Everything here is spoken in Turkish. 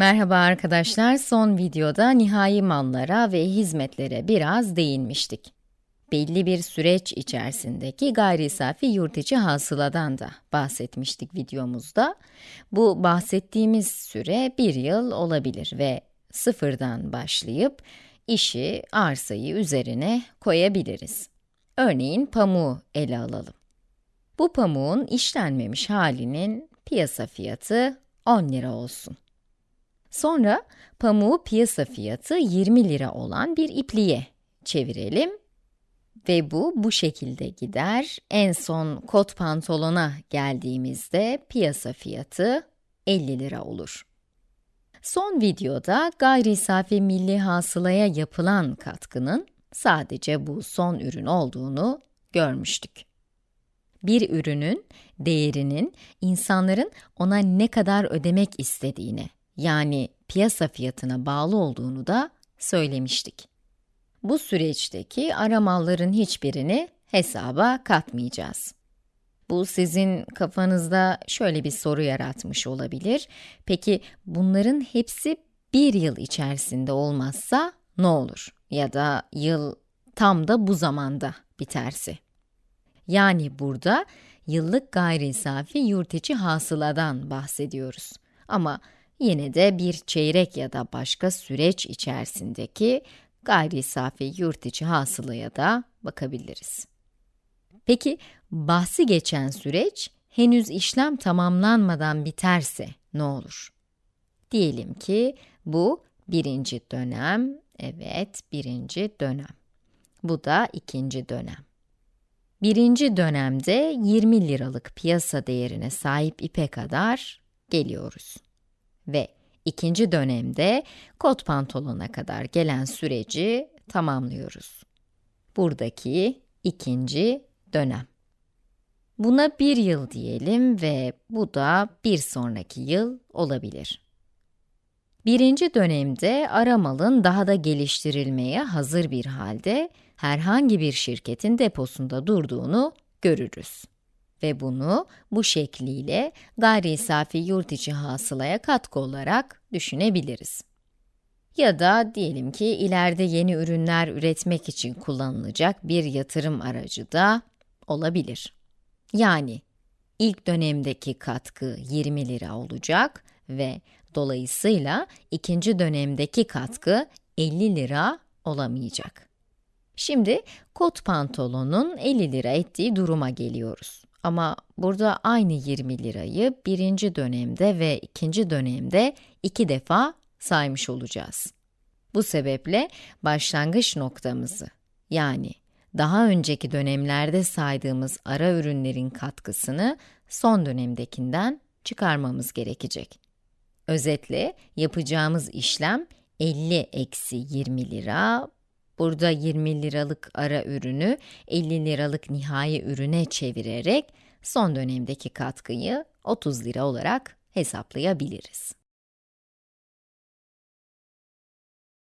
Merhaba arkadaşlar, son videoda nihai mallara ve hizmetlere biraz değinmiştik. Belli bir süreç içerisindeki gayri safi yurt içi hasıladan da bahsetmiştik videomuzda. Bu bahsettiğimiz süre bir yıl olabilir ve sıfırdan başlayıp işi, arsayı üzerine koyabiliriz. Örneğin pamuğu ele alalım. Bu pamuğun işlenmemiş halinin piyasa fiyatı 10 lira olsun. Sonra pamuğu piyasa fiyatı 20 lira olan bir ipliğe çevirelim ve bu bu şekilde gider. En son kot pantolona geldiğimizde piyasa fiyatı 50 lira olur. Son videoda gayri safi milli hasılaya yapılan katkının sadece bu son ürün olduğunu görmüştük. Bir ürünün değerinin insanların ona ne kadar ödemek istediğini yani piyasa fiyatına bağlı olduğunu da söylemiştik. Bu süreçteki aramalların hiçbirini hesaba katmayacağız. Bu sizin kafanızda şöyle bir soru yaratmış olabilir. Peki bunların hepsi bir yıl içerisinde olmazsa ne olur? Ya da yıl tam da bu zamanda biterse. Yani burada yıllık gayri safi yurt içi hasıladan bahsediyoruz. Ama yine de bir çeyrek ya da başka süreç içerisindeki gayri safi yurt içi hasılaya da bakabiliriz. Peki, bahsi geçen süreç henüz işlem tamamlanmadan biterse ne olur? Diyelim ki bu birinci dönem, evet birinci dönem. Bu da ikinci dönem. Birinci dönemde 20 liralık piyasa değerine sahip ipe kadar geliyoruz. Ve ikinci dönemde kot pantolona kadar gelen süreci tamamlıyoruz. Buradaki ikinci dönem. Buna bir yıl diyelim ve bu da bir sonraki yıl olabilir. Birinci dönemde aramalın daha da geliştirilmeye hazır bir halde herhangi bir şirketin deposunda durduğunu görürüz. Ve bunu bu şekliyle gayri safi yurt içi hasılaya katkı olarak düşünebiliriz. Ya da diyelim ki ileride yeni ürünler üretmek için kullanılacak bir yatırım aracı da olabilir. Yani ilk dönemdeki katkı 20 lira olacak ve dolayısıyla ikinci dönemdeki katkı 50 lira olamayacak. Şimdi kot pantolonun 50 lira ettiği duruma geliyoruz. Ama burada aynı 20 lirayı birinci dönemde ve ikinci dönemde iki defa saymış olacağız. Bu sebeple başlangıç noktamızı yani daha önceki dönemlerde saydığımız ara ürünlerin katkısını son dönemdekinden çıkarmamız gerekecek. Özetle yapacağımız işlem 50 eksi 20 lira, burada 20 liralık ara ürünü 50 liralık nihai ürüne çevirerek son dönemdeki katkıyı 30 lira olarak hesaplayabiliriz.